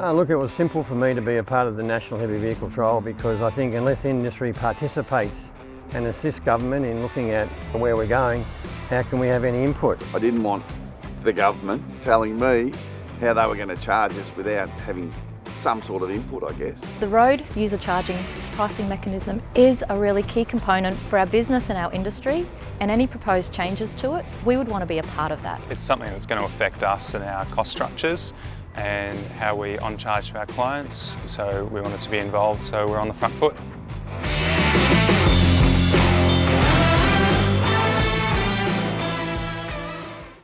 Uh, look, it was simple for me to be a part of the National Heavy Vehicle Trial because I think unless industry participates and assists government in looking at where we're going, how can we have any input? I didn't want the government telling me how they were going to charge us without having some sort of input, I guess. The road user charging pricing mechanism is a really key component for our business and our industry and any proposed changes to it, we would want to be a part of that. It's something that's going to affect us and our cost structures and how we on charge to our clients, so we wanted to be involved so we're on the front foot.